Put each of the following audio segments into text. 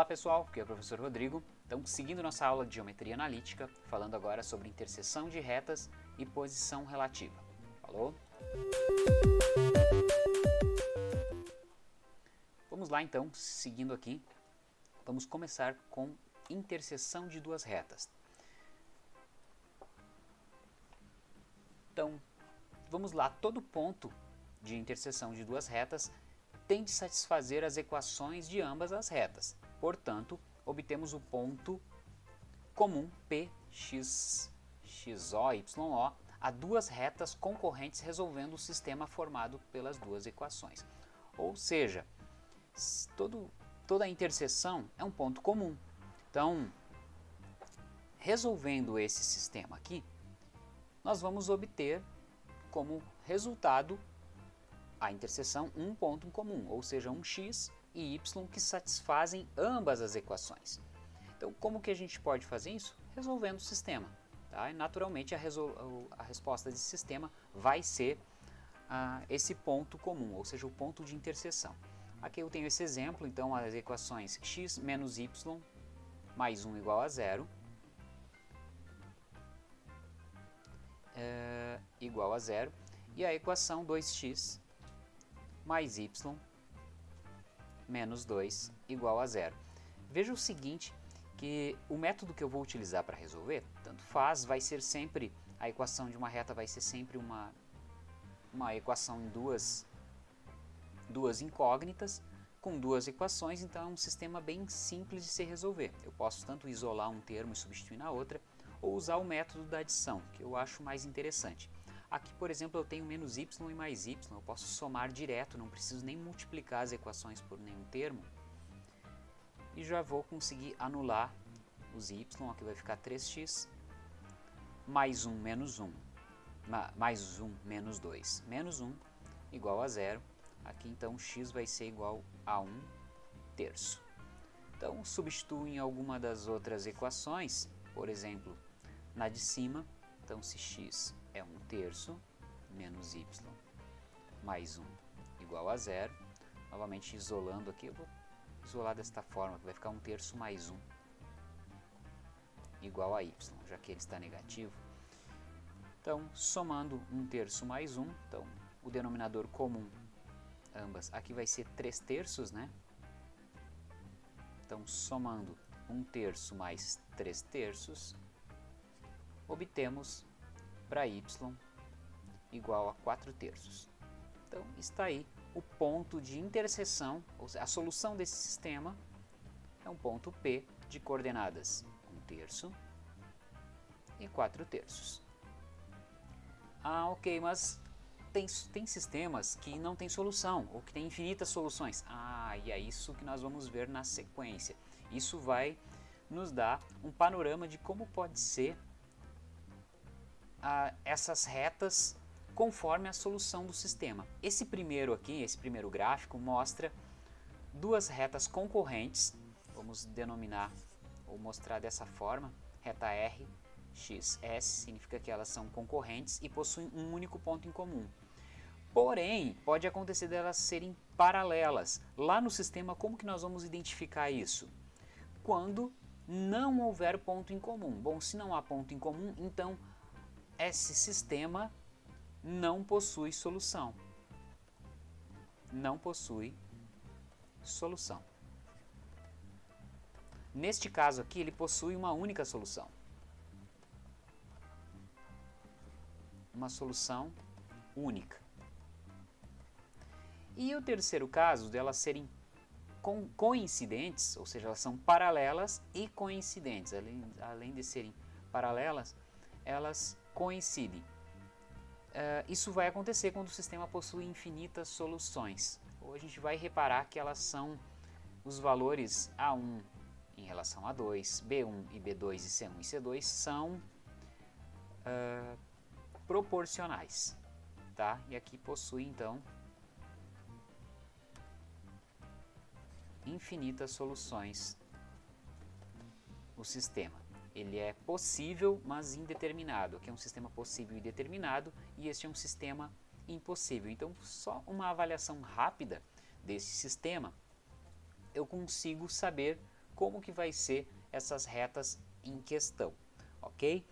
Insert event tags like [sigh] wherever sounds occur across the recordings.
Olá pessoal, aqui é o professor Rodrigo. Então, seguindo nossa aula de geometria analítica, falando agora sobre interseção de retas e posição relativa. Falou? Vamos lá então, seguindo aqui, vamos começar com interseção de duas retas. Então, vamos lá, todo ponto de interseção de duas retas tem de satisfazer as equações de ambas as retas. Portanto, obtemos o ponto comum P, x, xo, yo a duas retas concorrentes resolvendo o sistema formado pelas duas equações. Ou seja, todo, toda interseção é um ponto comum. Então, resolvendo esse sistema aqui, nós vamos obter como resultado a interseção um ponto em comum, ou seja, um x e y que satisfazem ambas as equações. Então, como que a gente pode fazer isso? Resolvendo o sistema. Tá? E, naturalmente, a, a, resposta desse sistema vai ser ah, esse ponto comum, ou seja, o ponto de interseção. Aqui eu tenho esse exemplo, então as equações x menos y mais 1 igual a zero é, igual a zero e a equação 2x mais y menos 2 igual a zero. Veja o seguinte, que o método que eu vou utilizar para resolver, tanto faz, vai ser sempre, a equação de uma reta vai ser sempre uma, uma equação em duas, duas incógnitas, com duas equações, então é um sistema bem simples de se resolver. Eu posso tanto isolar um termo e substituir na outra, ou usar o método da adição, que eu acho mais interessante. Aqui, por exemplo, eu tenho menos y e mais y, eu posso somar direto, não preciso nem multiplicar as equações por nenhum termo. E já vou conseguir anular os y, aqui vai ficar 3x, mais 1 menos 1, mais 1 menos 2, menos 1 igual a zero. Aqui então x vai ser igual a 1 terço. Então substituo em alguma das outras equações, por exemplo, na de cima, então se x é 1 terço menos y mais 1 igual a zero. Novamente isolando aqui, eu vou isolar desta forma, que vai ficar 1 terço mais 1 igual a y, já que ele está negativo. Então, somando 1 terço mais 1, então o denominador comum, ambas, aqui vai ser 3 terços, né? Então, somando 1 terço mais 3 terços, obtemos para y igual a 4 terços. Então está aí o ponto de interseção, ou seja, a solução desse sistema é um ponto P de coordenadas 1 terço e 4 terços. Ah, ok, mas tem, tem sistemas que não tem solução, ou que tem infinitas soluções. Ah, e é isso que nós vamos ver na sequência. Isso vai nos dar um panorama de como pode ser essas retas conforme a solução do sistema. Esse primeiro aqui, esse primeiro gráfico, mostra duas retas concorrentes, vamos denominar ou mostrar dessa forma, reta R, X, S, significa que elas são concorrentes e possuem um único ponto em comum. Porém, pode acontecer delas serem paralelas. Lá no sistema, como que nós vamos identificar isso? Quando não houver ponto em comum. Bom, se não há ponto em comum, então esse sistema não possui solução. Não possui solução. Neste caso aqui, ele possui uma única solução. Uma solução única. E o terceiro caso, delas serem coincidentes, ou seja, elas são paralelas e coincidentes. Além, além de serem paralelas, elas coincidem. Uh, isso vai acontecer quando o sistema possui infinitas soluções. Ou a gente vai reparar que elas são os valores A1 em relação a 2, B1 e B2 e C1 e C2 são uh, proporcionais. Tá? E aqui possui então infinitas soluções o sistema ele é possível, mas indeterminado. Aqui é um sistema possível e determinado e este é um sistema impossível. Então, só uma avaliação rápida desse sistema, eu consigo saber como que vai ser essas retas em questão, ok?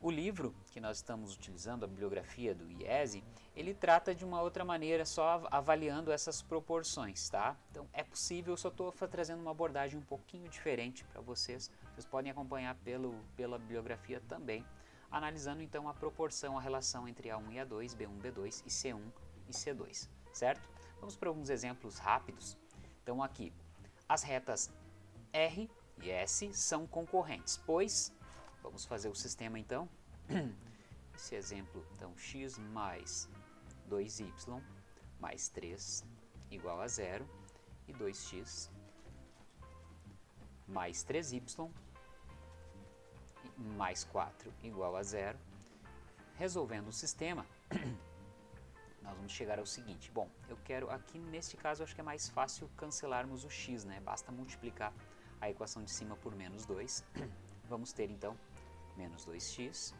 O livro que nós estamos utilizando, a bibliografia do IESE, ele trata de uma outra maneira, só avaliando essas proporções, tá? Então é possível, eu só estou trazendo uma abordagem um pouquinho diferente para vocês. Vocês podem acompanhar pelo, pela bibliografia também, analisando então a proporção, a relação entre A1 e A2, B1, B2 e C1 e C2, certo? Vamos para alguns exemplos rápidos. Então aqui, as retas R e S são concorrentes, pois, vamos fazer o sistema então, [clears throat] esse exemplo, então x mais 2y mais 3 igual a zero e 2x mais 3y mais 4 igual a zero. Resolvendo o sistema, [clears throat] nós vamos chegar ao seguinte. Bom, eu quero aqui neste caso acho que é mais fácil cancelarmos o x, né? Basta multiplicar a equação de cima por menos 2. [clears throat] Vamos ter então menos 2x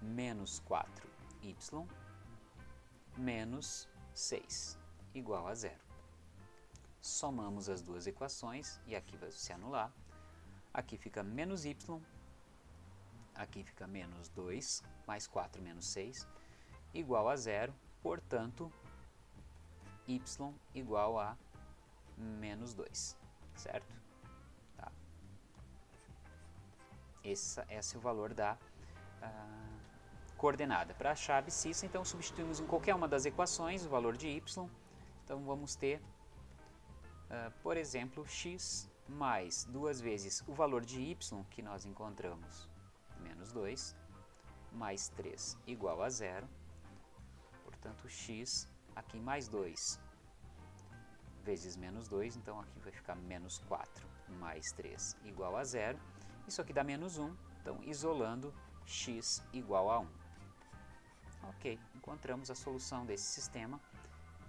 menos 4y menos 6 igual a zero. Somamos as duas equações e aqui vai se anular. Aqui fica menos y, aqui fica menos 2, mais 4 menos 6, igual a zero. Portanto, y igual a menos 2, certo? Tá. Esse, esse é o valor da... Uh, coordenada. Para a abscissa, então substituímos em qualquer uma das equações o valor de y. Então vamos ter, uh, por exemplo, x mais duas vezes o valor de y que nós encontramos, menos 2, mais 3 igual a zero. Portanto, x aqui mais 2 vezes menos 2, então aqui vai ficar menos 4 mais 3 igual a zero. Isso aqui dá menos 1, então isolando x igual a 1. Ok, encontramos a solução desse sistema,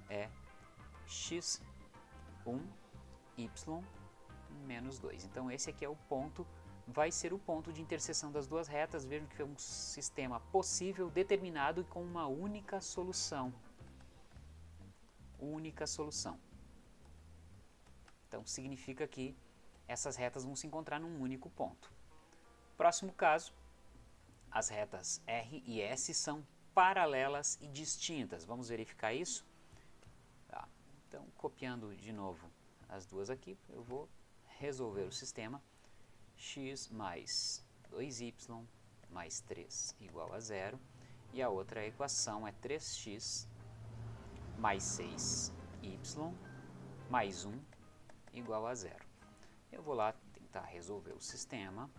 é x1, y menos 2. Então esse aqui é o ponto, vai ser o ponto de interseção das duas retas. Vejam que é um sistema possível, determinado e com uma única solução. Única solução. Então significa que essas retas vão se encontrar num único ponto. Próximo caso, as retas R e S são paralelas e distintas. Vamos verificar isso? Tá. Então, copiando de novo as duas aqui, eu vou resolver o sistema x mais 2y mais 3 igual a zero e a outra equação é 3x mais 6y mais 1 igual a zero. Eu vou lá tentar resolver o sistema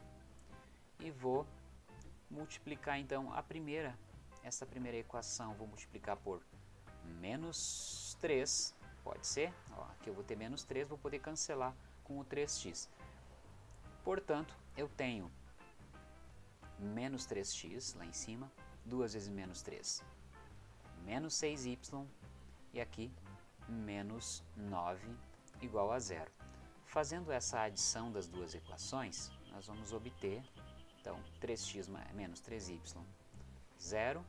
e vou multiplicar então a primeira essa primeira equação vou multiplicar por menos 3, pode ser, Ó, aqui eu vou ter menos 3, vou poder cancelar com o 3x. Portanto, eu tenho menos 3x lá em cima, 2 vezes menos 3, menos 6y, e aqui menos 9 igual a zero. Fazendo essa adição das duas equações, nós vamos obter, então, 3x menos 3y, 0,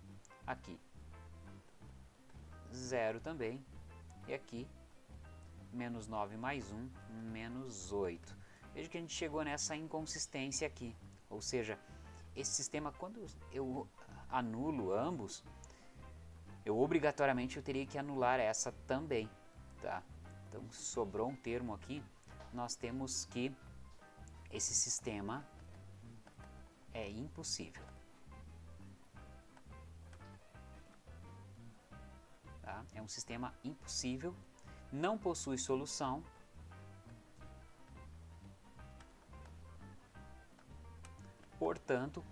aqui 0 também, e aqui menos 9 mais 1, menos 8. Veja que a gente chegou nessa inconsistência aqui, ou seja, esse sistema, quando eu anulo ambos, eu obrigatoriamente eu teria que anular essa também, tá? Então, sobrou um termo aqui, nós temos que esse sistema é impossível. Tá? É um sistema impossível, não possui solução. Portanto,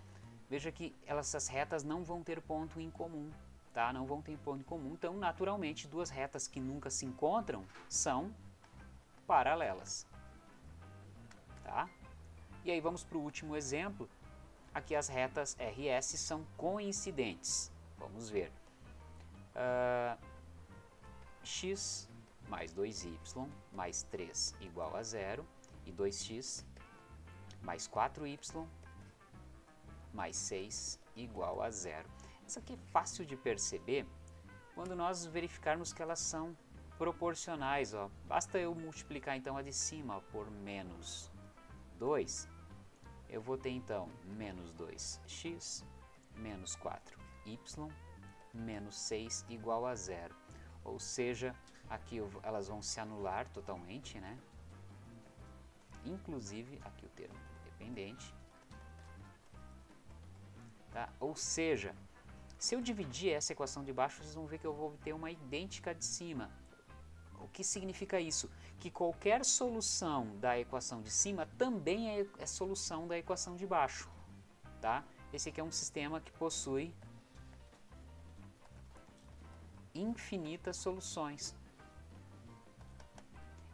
veja que essas retas não vão ter ponto em comum, tá? Não vão ter ponto em comum, então naturalmente duas retas que nunca se encontram são paralelas, tá? E aí vamos para o último exemplo, aqui as retas RS são coincidentes, vamos ver. Uh, x mais 2y mais 3 igual a zero e 2x mais 4y mais 6 igual a zero. Isso aqui é fácil de perceber quando nós verificarmos que elas são proporcionais. Ó. Basta eu multiplicar então a de cima por menos 2, eu vou ter então menos 2x menos 4y menos 6 igual a zero. Ou seja, aqui elas vão se anular totalmente, né? Inclusive aqui o termo dependente. Tá? Ou seja, se eu dividir essa equação de baixo, vocês vão ver que eu vou obter uma idêntica de cima. O que significa isso? Que qualquer solução da equação de cima também é, é solução da equação de baixo. Tá? Esse aqui é um sistema que possui infinitas soluções.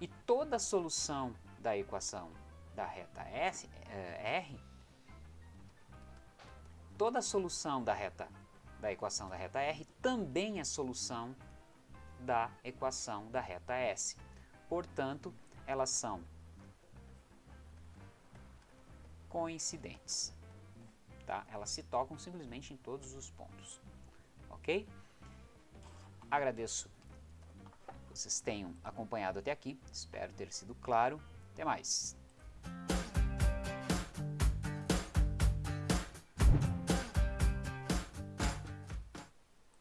E toda solução da equação da reta S, eh, R, toda solução da reta da equação da reta R também é solução da equação da reta S. Portanto, elas são coincidentes. Tá? Elas se tocam simplesmente em todos os pontos. Ok? Agradeço vocês tenham acompanhado até aqui. Espero ter sido claro. Até mais.